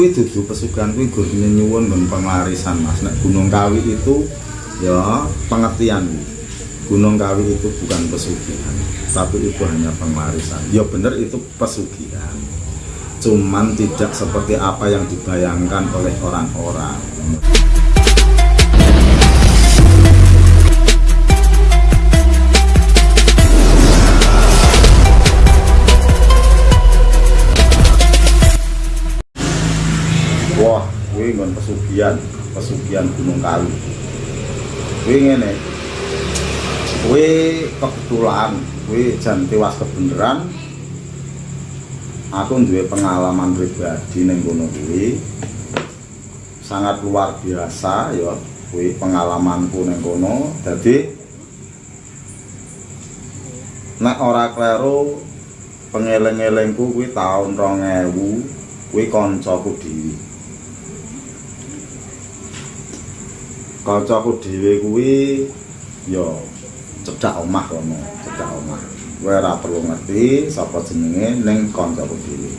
kuwi dudu pesugihan kuwi gur nyuwun nggon pengarisan Mas. Nek Gunung Kawi itu ya pengertian. Gunung Kawi itu bukan pesugihan tapi itu hanya pengarisan ya bener itu pesugihan. Cuman tidak seperti apa yang dibayangkan oleh orang-orang kuwi ngon pesugihan pesugihan Gunung Kawi kuwi ngene. Kuwi kebetulan kuwi jan tewas kebeneran aku duwe pengalaman pribadi ning kono kuwi. Sangat luar biasa ya kuwi pengalamanku ning kono. Dadi nek ora kleru pengeleng-elengku kuwi tahun 2000 kuwi kancaku dhewe kancaku dhewe kuwi ya cedak omah kono cedak omah. Kowe ora perlu ngerti sapa jenenge ning kancaku dhewe.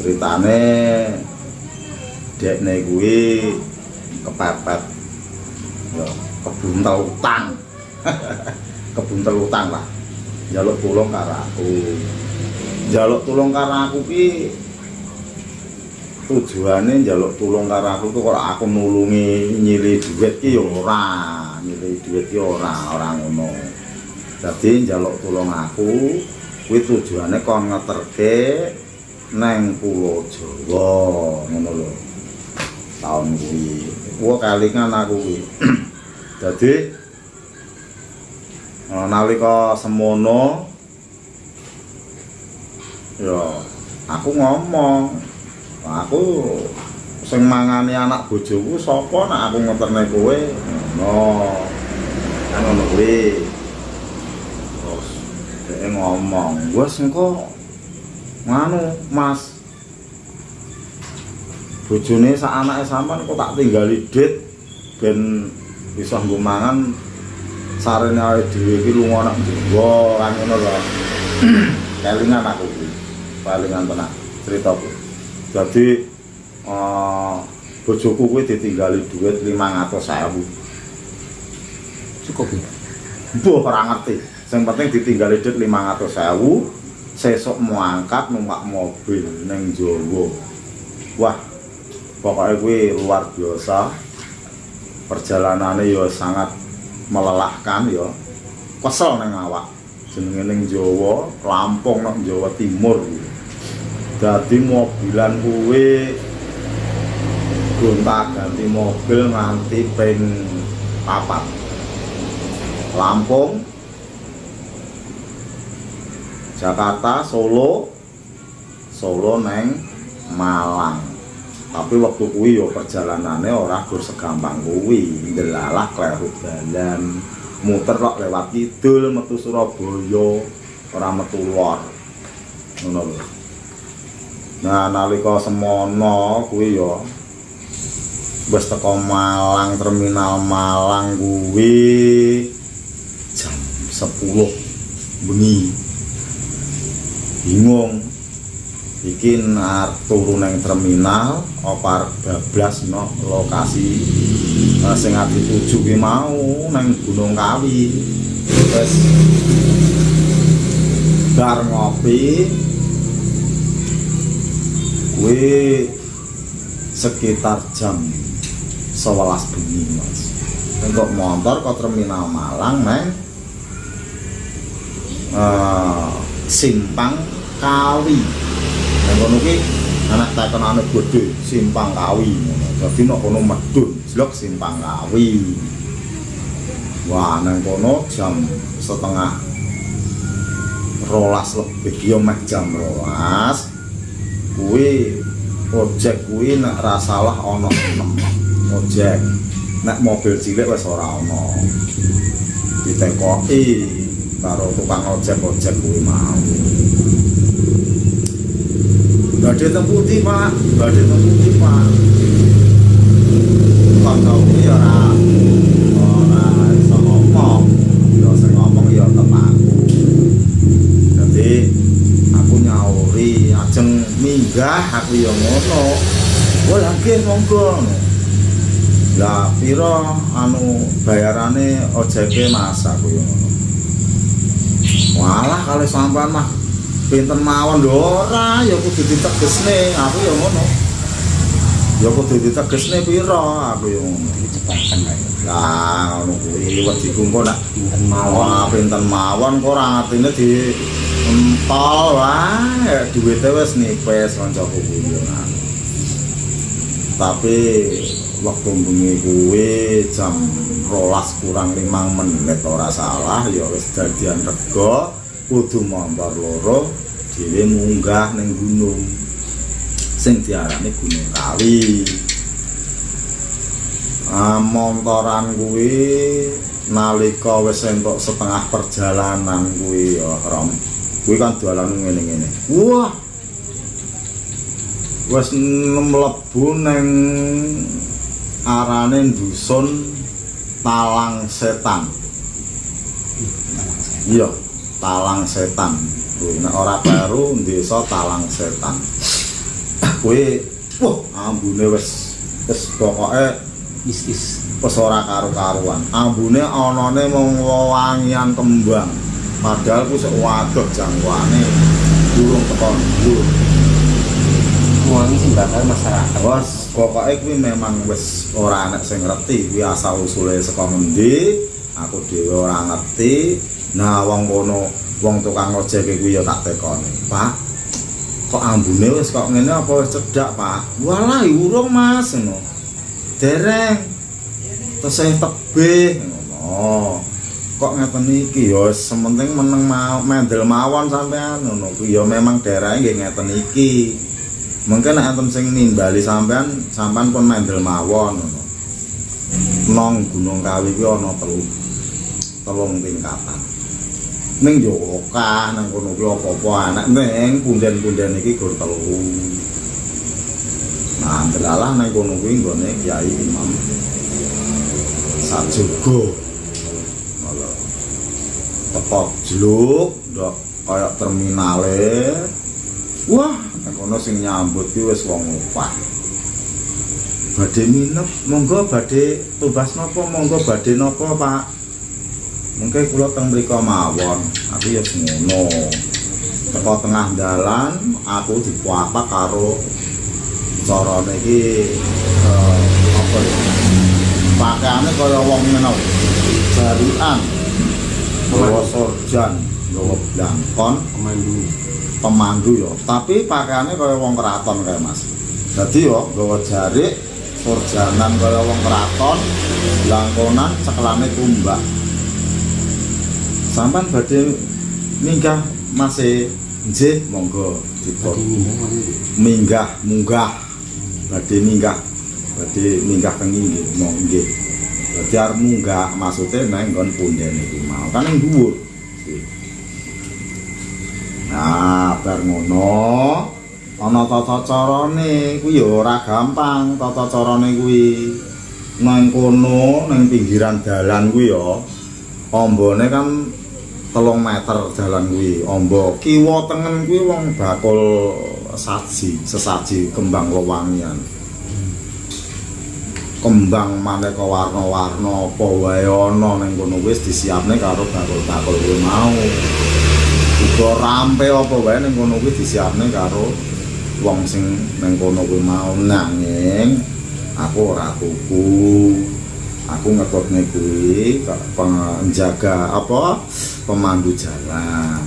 Ceritane dekne kuwi kepepet ya kebuntel utang. Kebuntel utang lah. Njaluk tulung karo aku. Njaluk tulung karo aku ki tujuane njaluk tulung karo aku kok aku nulungi nyili duit ki ya ora nyili duit ki ora ora ngono. Dadi njaluk tulung aku kuwi tujuane kon ngeterke neng pulau Jawa ngono lho tahun kuwi. Gua kalingan aku kuwi. Dadi nalika semono ya aku ngomong aku sing mangani anak bojoku sapa nek aku ngeterne kowe? Ngono. Kan ngono kuwi. Terus dhek ngomong wes engko nganu Mas. Bojone sak anake sampean kok tak tinggali dit ben bisa nggo mangan sarene awake dhewe iki lunga nang Jawa kan ngono lho kelingan aku kuwi. Palingan tenan ceritaku jadi uh, bojoku kuwi ditinggali duit 500.000 cukup ya Mbah ora ngerti. Sing penting ditinggali duit 500.000 sesuk mau angkat numpak mobil ning Jawa. Wah pokoknya kuwi luar biasa. Perjalanannya ya sangat melelahkan ya. Kesel neng awak. Jenenge ning Jawa Lampung nang Jawa Timur dadi mobilan kuwi. Gonta ganti mobil nganti ping papat. Lampung. Jakarta Solo. Solo neng Malang. Tapi waktu kuwi yo perjalanannya ora gur segampang kuwi. Ndelalah kleru dalan. Muter kok lewat kidul metu Surabaya. Ora metu ngono lho nah nalika semono kuwi yo wis teko Malang terminal Malang kuwi jam 10 bengi. Bingung. Iki arep turu nang terminal apa bablas no lokasi uh, sing arep dituju ki mau nang Gunung Kawi. Terus bar ngopi kuwi sekitar jam 11 bengi Mas untuk motor ke terminal Malang neng uh, simpang Kawi Yang kono ki anak tekenane gede simpang kawi. Dadi nek kono medun jlok simpang kawi. Wah, nang kono jam setengah rolas lebih yo jam rolas kuwi ojek kuwi nek ra salah ana 6 ojek nek mobil cilik wis ora ana. Ditekoki karo tukang ojek ojek kuwi mau. Badhe teng pundi Pak? Badhe teng pundi Pak? Kancaku ya ora ora minggah aku ya ngono. Wah lagi monggo. Lah piro anu bayarane ojeke mas aku ya ngono. Walah kali sampean mah pinten mawon lho ora. Ya kudu ditegesne aku ya ngono. Ya kudu ditegesne piro aku ya ngono. Lah ngono kuwi wedi kumpul nak. Pinten mawon. Pinten mawon kok ora ngertine di empol wae duwite wis nipis kancaku kuwi yo nah. Tapi waktu bengi kuwi jam rolas kurang limang menit ora salah ya wis dadian rega kudu montor loro dhewe munggah ning gunung sing diarani Gunung Kawi. Ah, montoran kuwi nalika wis entuk setengah perjalanan kuwi ya Rom. Kuwi kan dalan ngene-ngene. Wah. Wis mlebu ning arane dusun Talang Setan. Iya, Talang Setan. Kuwi nek ora baru desa Talang Setan. Kuwi wah ambune wis wis pokoke Is-is. wis ora karo-karuan. Ambune anane mung wewangian kembang. Padahal ku sik waduh jangkauane durung tekan dhuwur. Wangi sing bakal masyarakat. Wes pokoke kuwi memang wis ora enek sing ngerti kuwi asal usule saka ngendi. Aku dhewe ora ngerti. Nah wong kono wong tukang ojek kuwi ya tak tekoni. Pak, kok ambune wis kok ngene apa wis cedhak, Pak? Walah urung Mas ngono. Dereng. Tesih tebih ngono. Kok ngeten iki ya sementing meneng mau mendel mawon sampean ngono. Kuwi ya memang daerahe nggih ngeten iki. Mungkin nek enten sing nimbali sampean, sampean pun mendel mawon ngono. Nong Gunung Kawi kuwi ana telu. Telung tingkatan. Ning yo okah nang kono kuwi apa-apa anak ning punden-punden iki gur telu. Nah, delalah nang kono kuwi nggone Kyai Imam Sajogo. Tepok jeluk, ndok kaya terminale. Wah, kono sing nyambut ki wis wong opah. Badhe minep, monggo badhe tumbas napa, monggo badhe napa, Pak? Mungkin kula teng mriku mawon. Aku ya ngono. Teko tengah dalan, aku dipuapa karo carane iki eh, apa ya? Pakaiane kaya wong ngono. Jarian. Bawa sorjan, bawa blangkon, Pemandu. pemandu ya. Tapi pakaiannya kaya wong keraton kayak Mas. Jadi yo gawa jarik, surjanan kaya wong keraton, langkonan cekelane tumbak. Sampan badhe minggah masih nggih monggo Badhe dipun wangi. minggah munggah badhe minggah badhe minggah teng nggih monggo nggih. Arep munggah maksude nang nggon punden iki mau kan ning dhuwur. Nah, bar ngono ana tata carane kuwi ya ora gampang tata carane kuwi. Nang kono ning pinggiran dalan kuwi ya ambane kan telung meter dalan kuwi amba kiwa tengen kuwi wong bakul saji sesaji kembang wewangian kembang maneka warna-warna apa wae ana ning kono wis disiapne karo bakul-bakul kuwi mau. Uga rampe apa wae ning kono kuwi disiapne karo wong sing ning kono kuwi mau. Nanging aku ora tuku aku ngetutne kuwi penjaga apa? Pemandu jalan.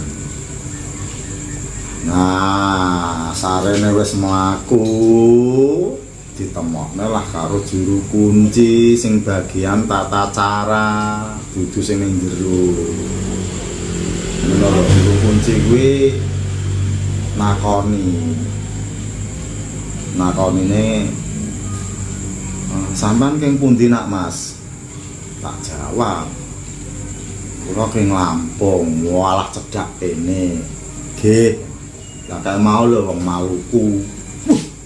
Nah sarene wis mlaku ditemokne lah karo juru kunci sing bagian tata cara dudu sing ning jero. Lho juru kunci kuwi nakoni. Nakonine eh, sampean keng pundi nak Mas? Tak jawab. Kula keng Lampung walah cedhak kene. Nggih. Lah mau lho wong Maluku.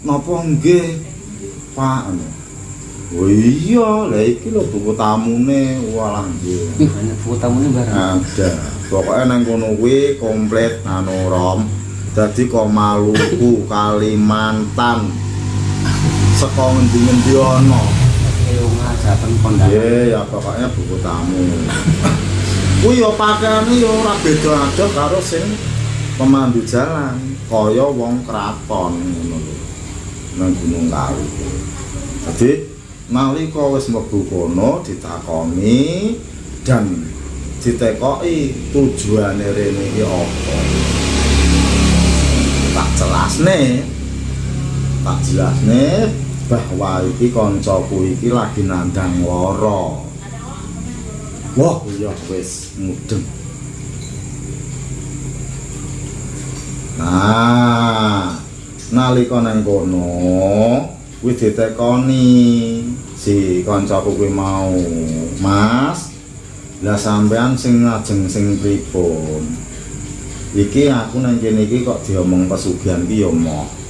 Napa nggih Pak Oh iya, lah iki lho buku tamune walah nggih. Ih, banyak foto tamunya bareng. Ada. Pokoknya nang kono kuwi komplit anu rom. dadi kok Maluku Kalimantan saka ngendi-ngendi ana. Iya, ya pokoknya buku tamu. Kuwi ya pakaiane ya ora beda adoh karo sing pemandu jalan, kaya wong kraton ngono lho. Nang Gunung Kawi. Jadi nalika wis mlebu kono ditakoni dan ditekoki tujuane rene iki apa. Tak jelasne tak jelasne bahwa iki kancaku iki lagi nandang lara. Wah, ya wis mudeng. Nah, nalika nang kono kuwi ditekoni si kancaku kuwi mau, Mas. Lah sampean sing ngajeng sing pripun? Iki aku nang kene iki kok diomong pesugihan ki ya moh.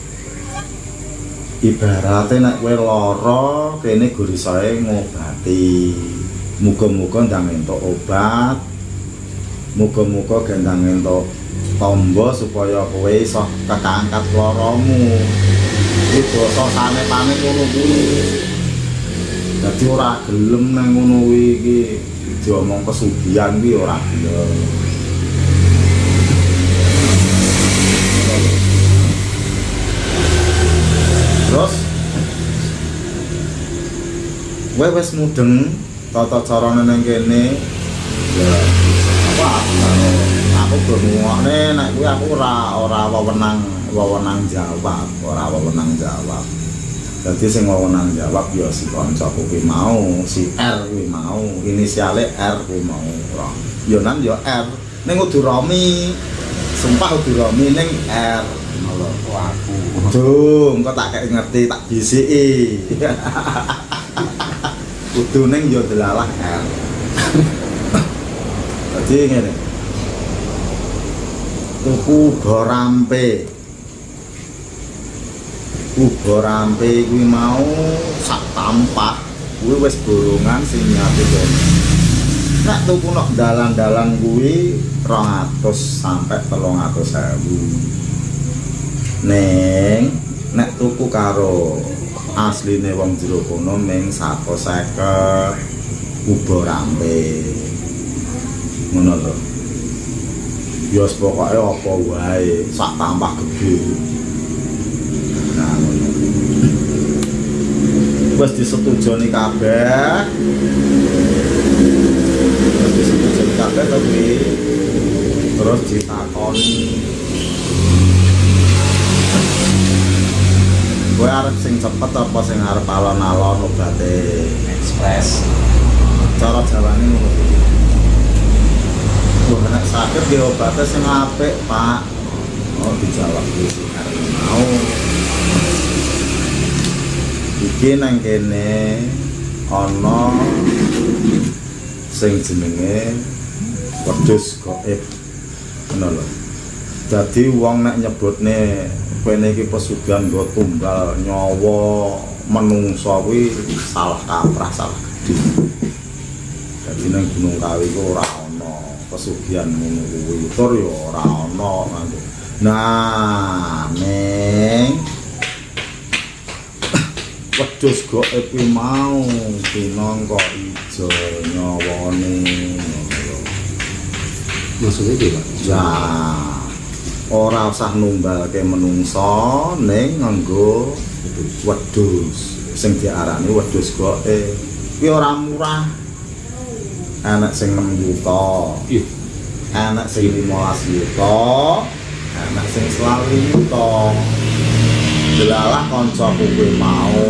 ibarate nek kowe lara kene gurisae ngobati muga-muga ndang entuk obat muga-muga gendang entuk tombo supaya kowe iso ketangkat laramu iki basa sanepane ngono kuwi. Dadi ora gelem nang ngono kuwi iki. Diomong pesugihan kuwi ora gelem. Terus kowe wis mudeng tata carane nang kene. Ya apa? karo aku bengokne nek kuwi aku ora ora wewenang wewenang jawab ora wewenang jawab Jadi sing wewenang jawab ya si kancaku kuwi mau, si R kuwi mau, inisiale R kuwi mau. Ora. Ya nan ya R. Ning kudu Romi. Sumpah kudu Romi ning R. Ngono aku. Duh, engko tak kayak ngerti tak bisiki. Kudu ning yo delalah R. Dadi ngene. Tuku borampe. Uga rampe kuwi mau sak tampah kuwi wis bolongan sing nyate. Nek tuku nok dalan-dalan kuwi 200 sampai 300.000. Ning nek tuku karo asline wong jero kono ming 150 uga rampe. Ngono lho. Ya pokoke apa wae sak tampah gede. Nah. Wis disetujoni kabeh. Wis disetujoni kabeh kuwi. Terus ditakoni. Kowe arep sing cepet apa sing arep alon-alon obate? Express. Cara jawane ngono Wah, nek sakit di obatnya sing apik, Pak. Oh, dijawab kuwi sing arep mau. Iki nang kene ana sing jenenge wedhus gaib. Ngono lho. Dadi wong nek nyebutne kene iki pesugihan nggo tunggal nyawa menungsa kuwi salah kaprah, salah gedhe. Dadi nang Gunung Kawi ku ora pesugihan ngono kuwi. Tur ya ora ana nganggo. Nah, ning wedhus gaib kuwi mau pinangka ijo nyawane. Maksudnya dia, Pak? Ya, ora usah numbalke menungsa ning nganggo wedhus sing diarani wedhus gaib. Kuwi ora murah. Anak sing 6 juta, anak sing 15 juta, anak sing 20 juta. Delalah kancaku kuwi mau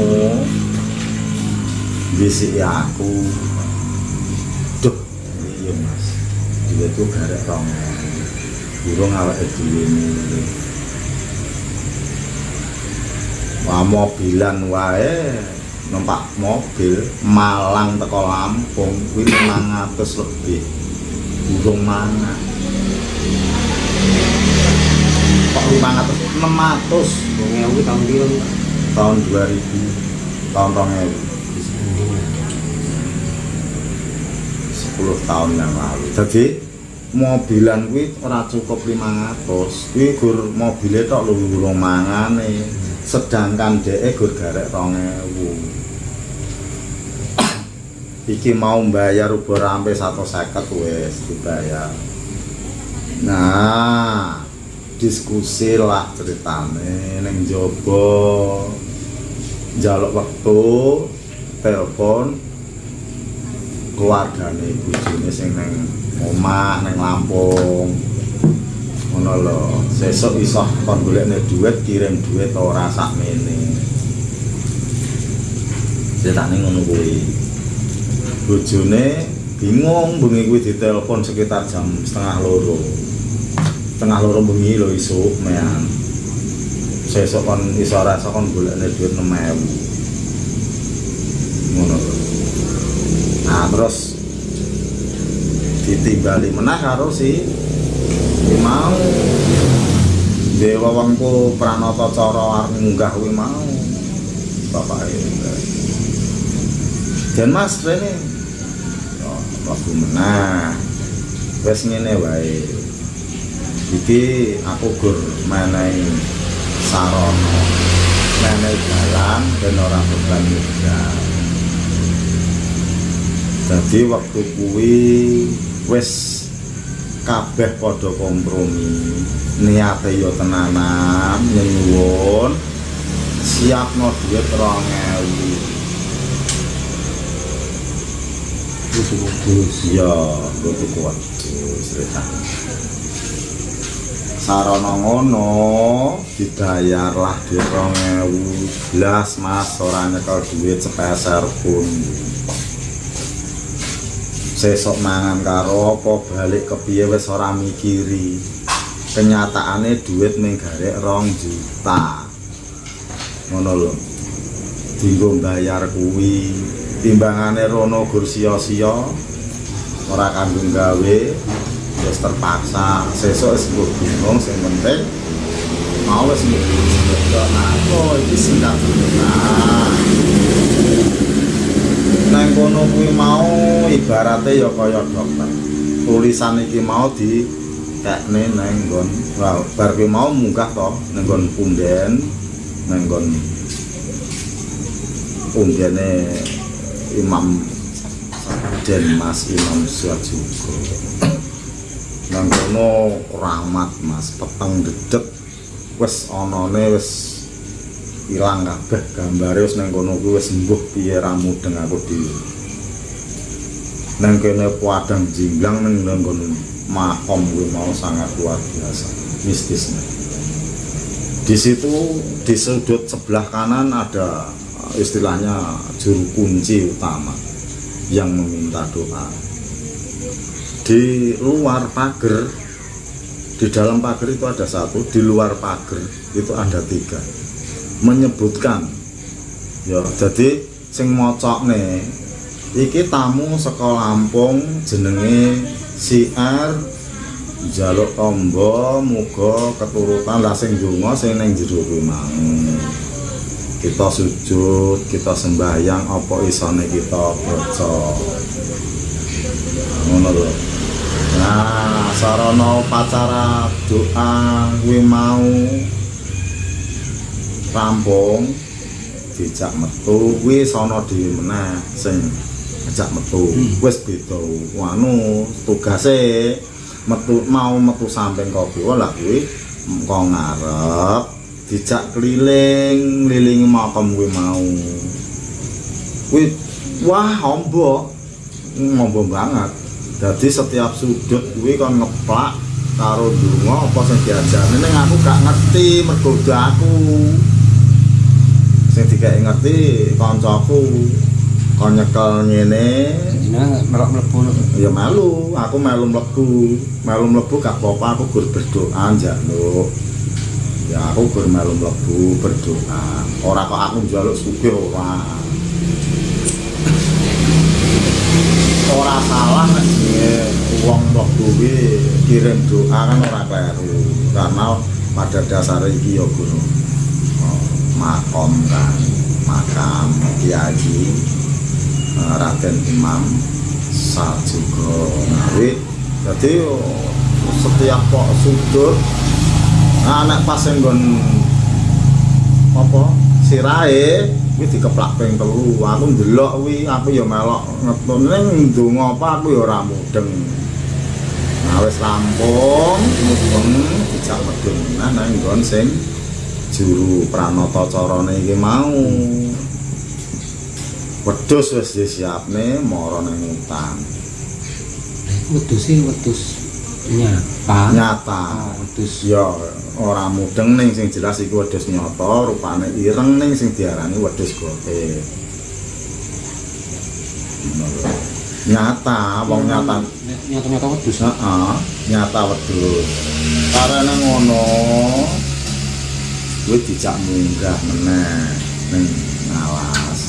bisiki aku. Duh, iya Mas. Dia tuh garek rong. Burung awake dhewe ngene. Wah mobilan wae numpak mobil Malang teko Lampung kuwi 500 lebih. Burung mana? Kok 500? 600 Wong ewu tahun biru. tahun 2000 tahun 2000 10 tahun yang lalu jadi mobilan kuwi ora cukup 500 kuwi gur mobile tok urung mangane sedangkan dhek gur garek 2000 iki mau bayar ubo rampe 150 wis dibayar. Nah diskusi lah ceritane ning jaba njaluk wektu telepon keluargane bojone sing neng omah neng Lampung. Ngono lho sesuk iso kon golekne duit kirim duit ora sakmene. Ceritane ngono kuwi bojone bingung bengi kuwi ditelepon sekitar jam setengah loro. Setengah loro bengi lho isuk mean. Sesuk kon iso rasa kon golekne duit 6000 ngono nah terus ditimbali menah karo si mau dewa wongku pranata cara munggah kuwi mau. Bapak dan mas rene waktu menah wes ngene wae. Iki aku gur menehi sarana. Menehi jalan dan ora beban modal jadi waktu kuwi wis kabeh padha kompromi. Niate yo tenanan nyuwun. Siapno duit 2000 Itu bagus. Iya kudu kuat cerita sarana ngono dibayarlah di 2000 blas mas. Ora nyekel duit sepeser pun sesok mangan karo apa balik ke piye wis ora mikiri. Kenyataane duit ning garek rong juta. Ngono lho. Dinggo bayar kuwi timbangane rono gur sia-sia ora kanggo gawe wis terpaksa. Sesuk wis bingung sing penting mau wis aku iki nah nang kono kuwi mau ibarate ya kaya dokter. Tulisan iki mau di kekne nang nggon wah bar kuwi mau munggah to nang nggon punden nang nggon pundene Imam dan Mas Imam Suwajugo nang kono rahmat Mas. Peteng dedek wis anane wis ilang kabeh gambare wis nang kono kuwi wis mbuh piye ra mudeng aku dhewe nang kene padang jinglang nang nang kono makom kuwi mau sangat luar biasa mistisnya. Di situ di sudut sebelah kanan ada istilahnya juru kunci utama yang meminta doa. Di luar pagar di dalam pagar itu ada satu di luar pagar itu ada tiga. Menyebutkan ya jadi sing mocok nih iki tamu sekolah Lampung jenenge si R jaluk tombo muga keturutan. Lah sing donga sing ning kita sujud, kita sembahyang apa isone kita baca. Ngono lho. Nah, sarana upacara doa kuwi mau rampung dijak metu. Kuwi sono dhewe meneh sing ngejak metu. Wis beda. Anu tugase metu mau metu samping kopi. Lah kuwi engko ngarep dijak keliling ngelilingi makam gue mau. Kuwi wah ombo. Ombo banget. Jadi setiap sudut gue kan ngeplak karo donga apa sing diajari ning aku gak ngerti mergo aku. Sing dikai ngerti kancaku kon nyekel ngene. Melok mlebu ya melu aku melu mlebu. Melu mlebu gak apa-apa aku gur berdoa njaluk ya aku gur melu berdoa. Ora kok aku njaluk sugih ora. Ora salah nek wong mlebu kuwi kirim doa kan ora kleru. Karena pada dasar iki ya guru makom kan makam kiai eh, Raden Imam Sajugo Ngawi. Jadi setiap kok sudut nah nek pas nggon apa sirahe kuwi dikeplak ping telu. Aku ndelok kuwi aku ya melok ngetun. Ning ndonga apa aku ya ora mudeng. Nah wis rampung mudeng dijak medun nah nang nggon sing juru pranata carane iki mau. Wedhus wis disiapne mara nang hutan. Wedhus sih wedhus nyata. Nyata. Ah, wedhus. Ya ora mudeng ning sing jelas iku wedhus nyata rupane ireng ning sing diarani wedhus gote. Nyata wong nyata nyata nyata wedhus. Heeh nyata wedhus. Karena ngono kuwi dijak munggah meneh ning ngalas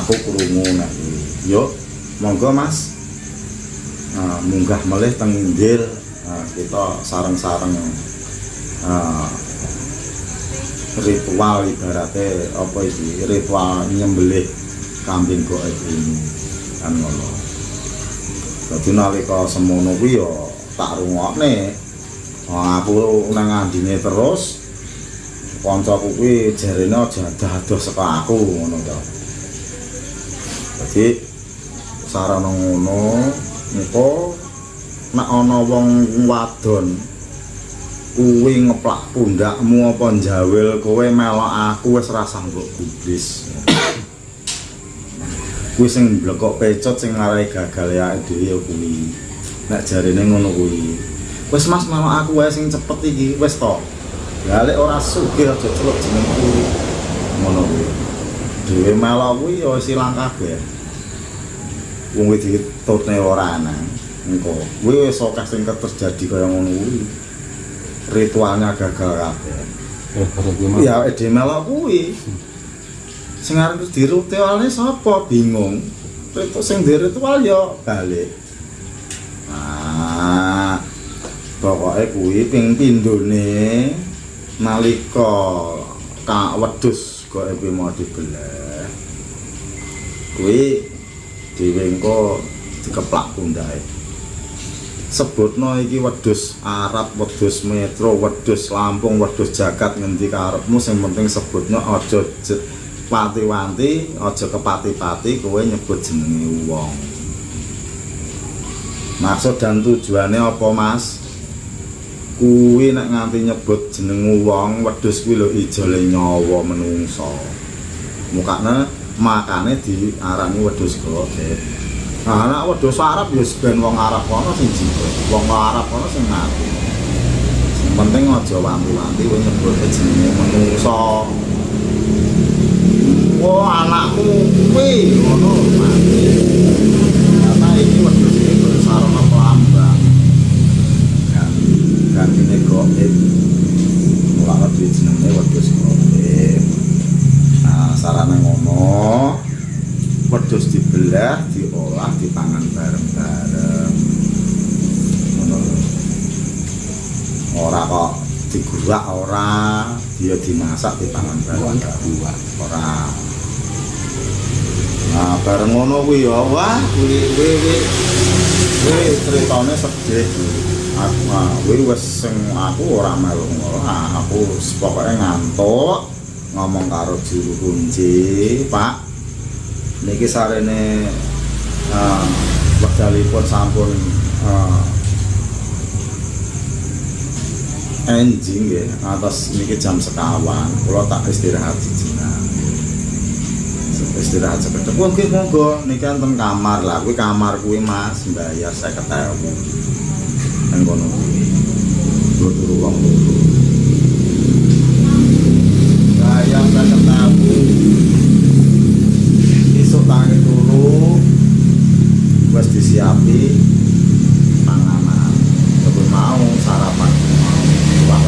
aku krungu nek yo monggo Mas. Ah, munggah melih teng Ah, kita sareng-sareng. ah, ritual ibaratnya apa iki? Ritual nyembelih kambing goek ini kan ngono. Dadi nalika semono kuwi ya tak rungokne. Wong aku nang ngandine terus kancaku kuwi jarene aja dados saka aku ngono to. Dadi sarana ngono engko nek ana wong wadon kuwi ngeplak pundakmu apa njawil kowe melok aku wis rasah mbok gubris. Kuwi sing blekok pecot sing ngarai gagal ya dhewe ya kuwi. Nek jarine ngono kuwi. Wis mas melok aku wae sing cepet iki wis to. Balik ora sugih aja celuk jenengku. Ngono kuwi. Dhewe melok kuwi ya wis ilang kabeh. Wong iki ditutne ora ana. Engko. Kuwi wis akeh sing terjadi kaya ngono kuwi ritualnya gagal kabeh. Eh ya ede melok kuwi. Sing arep diritualne sapa? Bingung. Ritual sing ritual ya balik. Nah pokoke kuwi ping pindhone nalika ka wedhus kok kuwi mau dibelah. Kuwi dhewe engko dikeplak pundake sebutno iki wedhus Arab, wedhus Metro, wedhus Lampung, wedhus Jagat ngendi karepmu sing penting sebutno aja pati-wanti, aja kepati-pati kowe nyebut jenenge wong. Maksud dan tujuannya apa, Mas? Kuwi nek nganti nyebut jeneng wong, wedhus kuwi lho ijole nyawa menungso. Mukane makane diarani wedhus godet. Anak wedhus Arab ya ben wong Arab kono sing jiwa, wong Arab kono sing mati. Sing penting aja wanti-wanti kowe nyebut jenenge menungso. Wah, anakmu kuwi ngono mati. Karena iki wedhus iki kudu sarana pelambang. Kan goib. Mulane duwe jenenge wedhus goib. Nah, sarana ngono, dibelah, diolah, dipangan bareng-bareng. Ngono lho. Ora kok digurak ora, dia dimasak dipangan bareng-bareng. buah Ora. Nah, bareng ngono kuwi ya, wah, kuwi kuwi kuwi critane sedih. Aku ah, kuwi wis sing aku ora melu ngono. Ah, aku pokoke ngantuk ngomong karo juru kunci, Pak. Niki sarene eh wekdalipun sampun eh enjing nggih atas niki jam sekawan. Kula tak istirahat sijinan istirahat sekedhik wong nggih monggo. Niki enten kamar lah. Kuwi kamar kuwi Mas. Bayar 50.000 nang kono kuwi. Lho turu wong. Loro bayar 50.000 disiapi panganan sebelum mau sarapan. Mau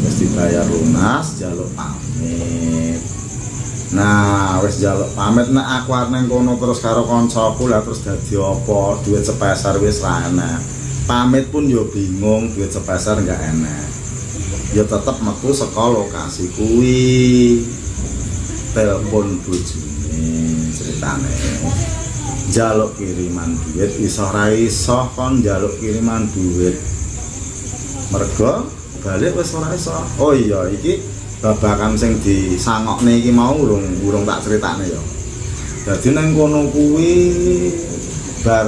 wis dibayar lunas jaluk pamit. Nah wis jaluk pamit nek aku arep kono terus karo kancaku lah terus dadi apa? Duit sepeser wis ra pamit pun yo bingung duit sepeser enggak enak. Ya tetep metu saka lokasi kuwi. Telepon bojone ceritane. Njaluk kiriman duit iso iso kon njaluk kiriman duit. Mergo balik wis ora iso. Oh iya iki babakan sing disangokne iki mau urung urung tak critakne ya. Dadi nang kono kuwi bar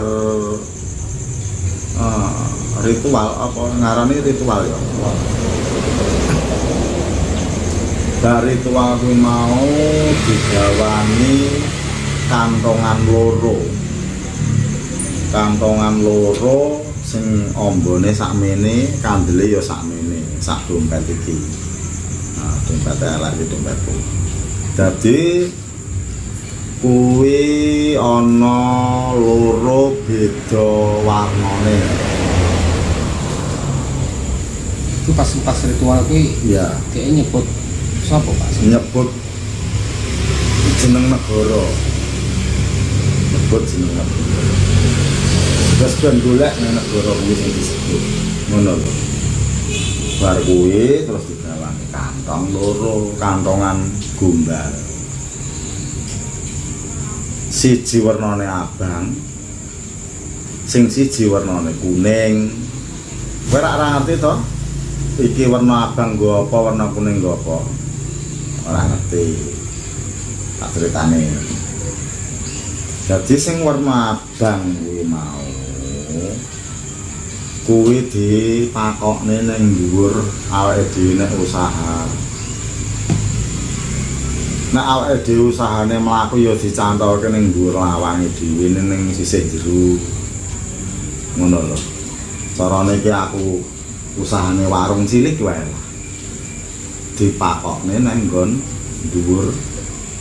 eh, ritual apa ngarani ritual ya bar ritual kuwi mau digawani kantongan loro. Kantongan loro sing ombone sakmene kandele ya sakmene sak dompet iki. Nah dompet elek iki dompetku dadi kuwi ana loro beda warnane. Itu pas pas ritual kuwi ya kayaknya nyebut siapa pak? Nyebut jeneng negara. Nyebut jeneng negara. Terus ben golek nang negara kuwi sing disebut. Ngono lho. Bar kuwi terus digawani kantong loro kantongan gombal. Siji warnane abang sing siji warnane kuning. Kowe ora ngerti to? Iki warna abang nggo apa warna kuning nggo apa ora ngerti tak ceritane jadi sing warna abang kuwi mau kuwi dipakokne ning dhuwur awake dhewe nek usaha. Nek awake dhewe usahane mlaku ya dicantolke ning dhuwur lawange dhewe ning sisih jero. Ngono lho. Carane iki aku usahane warung cilik wae dipakokne nang nggon dhuwur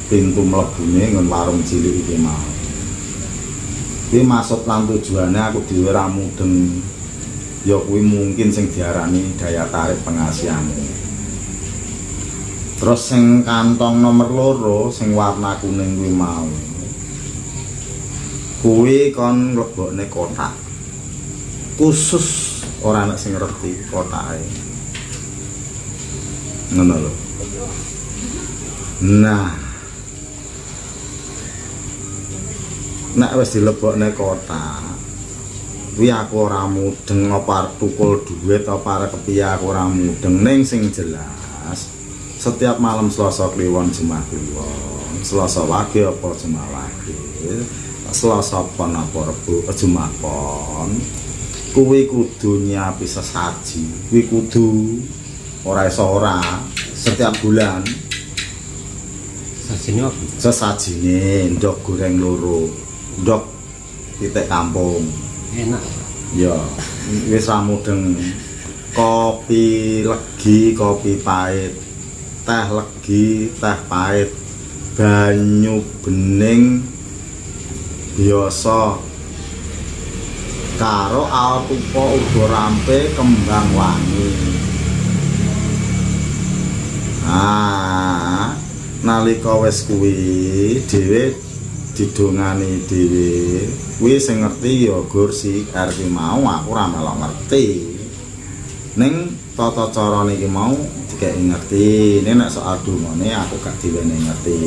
pintu mlebune nggon warung cilik iki mau. Kuwi maksud lan tujuane aku dhewe ra mudeng. Ya kuwi mungkin sing diarani daya tarik penghasilan terus sing kantong nomor loro sing warna kuning kuwi mau. Kuwi kon lebokne kotak. Khusus ora ana sing ngerti kotake ngono lho nah. Nek wis dilebokne kotak kuwi aku ora mudeng apa tukul duit apa kepiye aku ora mudeng. Ning sing jelas setiap malam Selasa Kliwon Jumat Kliwon. Selasa Wage apa Jumat Wage? Selasa Pon apa Rebo? Eh, Jumat Pon. Kuwi kudu nyiapi sesaji. Kuwi kudu ora iso ora. Setiap bulan. Sajine apa? Sesajine ndok goreng loro. Ndok titik kampung. Enak. Ya wis ra mudeng. Kopi legi kopi pahit. Teh legi teh pahit. Banyu bening. Biasa. Karo alpupa uga rampe kembang wangi ah nalika wis kuwi dhewe didongani dhewe. Kuwi sing ngerti ya gur si RP mau aku ora melok ngerti. Ning tata carane iki mau dikek ngerti. Nek nek soal dungane aku gak diwene ngerti.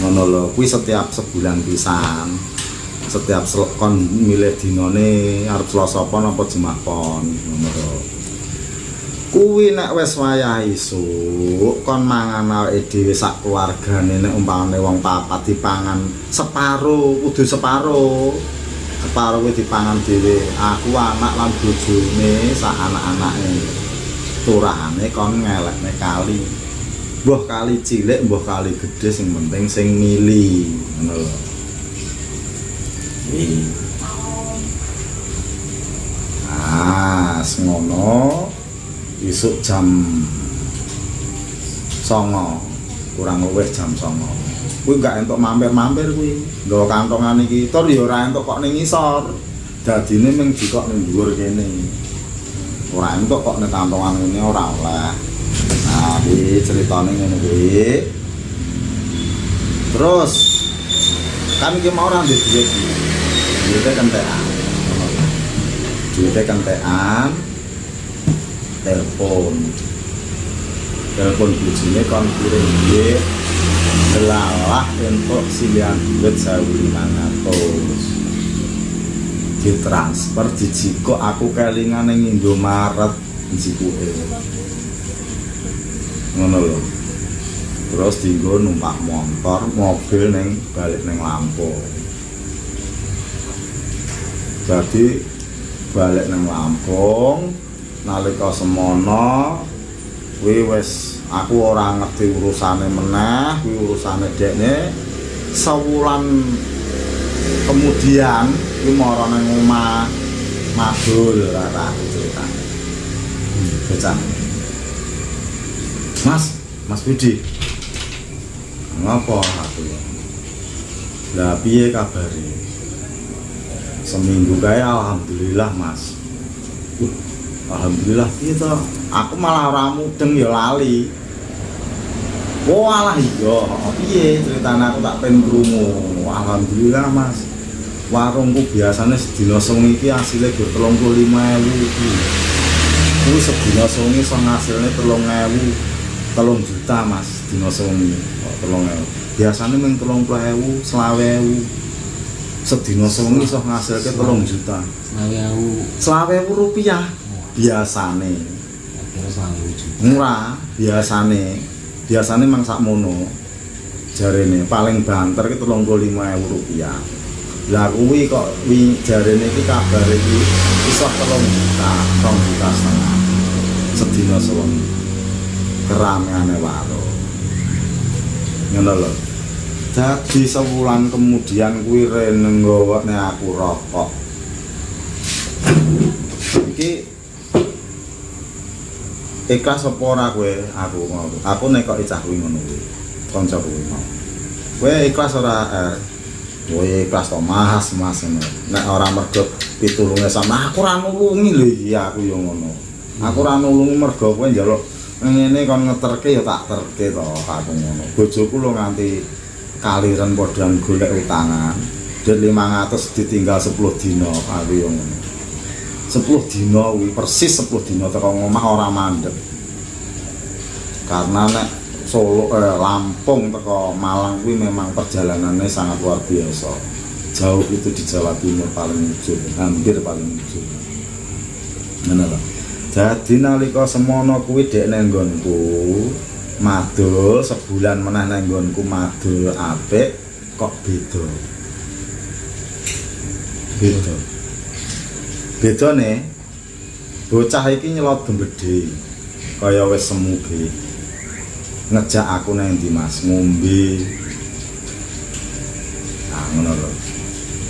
Ngono lho kuwi setiap sebulan pisan. Setiap sel- kon milih dinane arep Selasa apa Jumat pon ngono lho kuwi nek wis wayah isuk kon mangan awake dhewe sak keluargane nek umpamane wong papat dipangan separo kudu separo separo kuwi dipangan dhewe aku anak lan bojone sak anak-anake. Turahane kon ngelekne kali. Mbuh kali cilik mbuh kali gedhe sing penting sing mili ngono lho. Ah, ngono isuk jam songo. Kurang luwih jam songo. Kuwi gak entuk mampir-mampir kuwi. Nggawa kantongan iki. Tur ya ora entuk kok ning ngisor. Dadine mung dikok ning dhuwur kene. Ora entuk kok ning kantongan ngene ora oleh. Nah iki ceritane ngene kuwi. Terus kan iki mau ora ndek duit duitnya kentekan. Duitnya kentekan telepon. Telepon bujinya kon kirim dia selalah untuk silian duit saya lima ratus. Di transfer di jiko aku kelingan yang Indomaret di jiko ngono loh terus dienggo numpak motor mobil neng balik neng Lampung jadi balik neng Lampung nalika semono kuwi wis aku ora ngerti urusane meneh kuwi urusane dekne sewulan kemudian kuwi mara nang omah madul ora ceritane hmm, bocah Mas, Mas Budi. Ngapa aku? Lah piye kabare? Seminggu kae alhamdulillah, Mas. Uh, alhamdulillah. Gitu aku malah ramu deng ya lali. Oh, Walah iya. Iya ceritanya aku tak pengen kerungu alhamdulillah mas. Warungku biasanya sedina songi ini hasilnya gue telung puluh lima ewu itu aku sedina songi song hasilnya telung ewu. Telung juta mas sedina songi. Oh, telung ewu? Biasanya main telung puluh ewu selawe ewu. Sedina songi song hasilnya telung juta. Selawe ewu. Selawe ewu rupiah biasane. Murah biasane. Biasane mang sakmono jarene paling banter ki lima rupiah lah kuwi kok wi jarene iki kabar iki iso telung juta telung juta setengah. Sedina sewengi keramaiane warung ngono lho. Jadi sebulan kemudian kuwi rene nggawone aku rokok. Iki ikhlas apa ora kowe? Aku ngono aku nek kok cah kuwi ngono kuwi. Kanca kuwi mau. Kowe ikhlas ora er kowe ikhlas to mas mas ngono. Nek ora mergo pitulunge sama aku ora nulungi. Lho iya aku yo ngono. Aku ora nulungi mergo kowe njaluk ngene kon ngeterke ya tak terke to aku ngono. Bojoku lho nganti kaliren padha golek utangan. Duit 500 ditinggal 10 dina aku yo ngono 10 dina kuwi persis 10 dina teko ngomah ora mandeg karena nek Solo eh, Lampung teko Malang kuwi memang perjalanannya sangat luar biasa. Jauh itu di Jawa Timur paling ujung hampir paling ujung. Ngono lho jadi nalika semono kuwi dek nang nggonku madul sebulan meneh nang nggonku madul apik kok beda? Beda beda nih bocah iki nyelot gembede kaya wis semu ge. Ngejak aku nang ndi Mas? Ngombe. Nah ngono lho.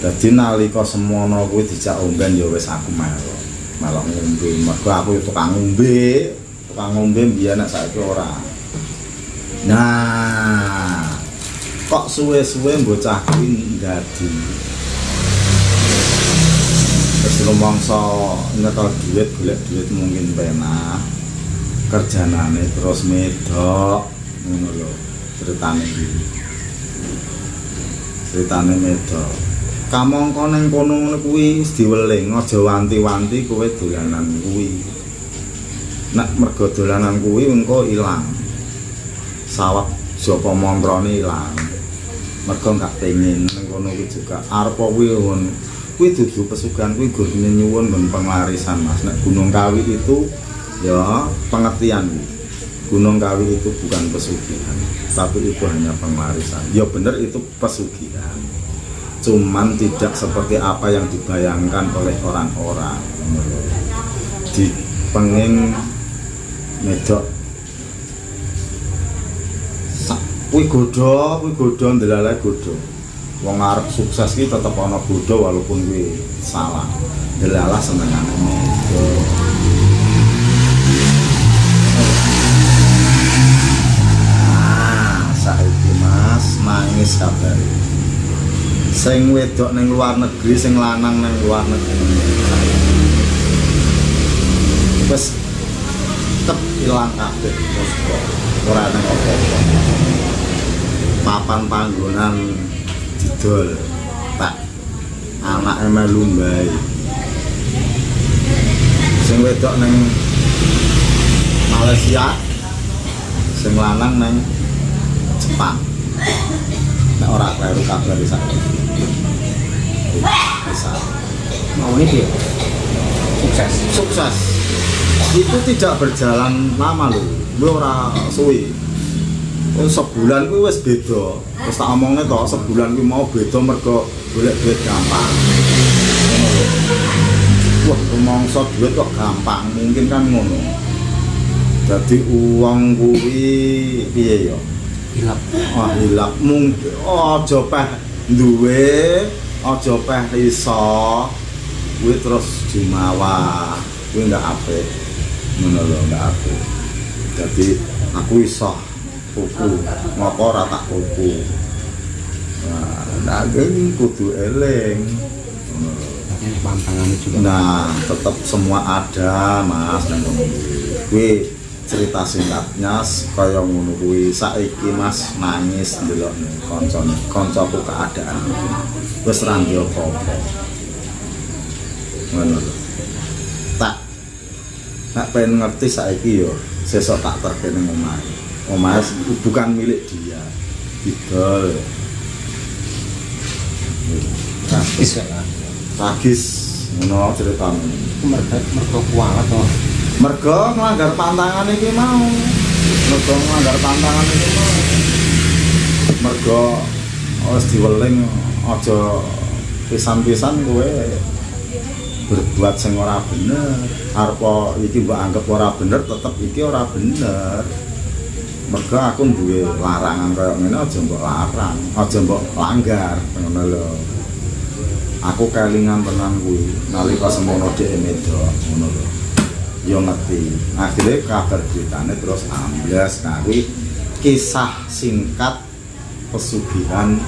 Dadi nalika semono kuwi dijak omben ya wis aku melok. Melok ngombe. Mergo aku ya tukang ngombe. Tukang ngombe mbiyen nek saiki ora. Nah kok suwe-suwe bocah kuwi dadi. terus rumangsa nyekel duit golek duit mungkin penak kerjanane terus medok ngono lho ceritane iki ceritane medok. Kamangka ning kono ngono kuwi wis diweling aja wanti-wanti kowe dolanan kuwi. Nek mergo dolanan kuwi engko ilang. Sawat japa montrone ilang. Mergo gak pengen ning kono kuwi juga. Arep kuwi kuwi dudu pesugihan kuwi gur nyuwun nggon penglarisan Mas. Nek Gunung Kawi itu ya pengertian. Gunung Kawi itu bukan pesugihan tapi itu hanya penglarisan ya bener itu pesugihan. Cuman tidak seperti apa yang dibayangkan oleh orang-orang. Di pengen medok. Kuwi godho kuwi godho godho wong arep sukses ki tetep ana godho walaupun kuwi salah ndelalah senengane medok Ah, saiki Mas nangis kabare. Sing wedok ning luar negeri, sing lanang ning luar negeri. Wes tetep ilang kabeh kok ora nang apa-apa. Papan panggonan didol. Tak anake melu mbae. Sing wedok ning Malaysia sing lanang nang Jepang. Nek ora kleru kabar bisa. Bisa. Mau ini dia? Sukses. Sukses. Itu tidak berjalan lama loh gue ora suwi Oh, sebulan gue wes beda. Terus tak omongnya toh sebulan gue mau beda mergo golek duit gampang. Wah rumongso duit kok gampang mungkin kan ngono. Jadi uang kuwi piye ya? Hilap. Wah hilap. Mungkin aja peh duwe aja peh iso kuwi terus jumawa kuwi ndak apik. Ngono lho ndak apik. Jadi aku iso kuku. Ngopo rata kuku? Nah ini kudu eleng nah tetap semua ada mas. Gue cerita singkatnya kaya ngunuhi saiki mas nangis ndelok konco koncoku keadaan. Wis ra apa-apa. Tak tak pengen ngerti saiki yo sesok tak terkini ngomah. Omah s- bukan milik dia. Bisa lah Tragis. Ngono ceritane. itu mereka mereka kualat toh mergo nglanggar pantangan iki mau. Mergo nglanggar pantangan iki mau. Mergo wis diweling aja pisan-pisan kowe. Berbuat sing ora bener. Arepa iki mbok anggap ora bener tetep iki ora bener mergo aku duwe larangan kaya ngene aja mbok larang aja mbok langgar ngono lho. Aku kelingan tenan kuwi nalika semono dhek medo ngono lho. Yo ngerti. Akhirnya kabar beritanya terus ambles kuwi kisah singkat pesugihan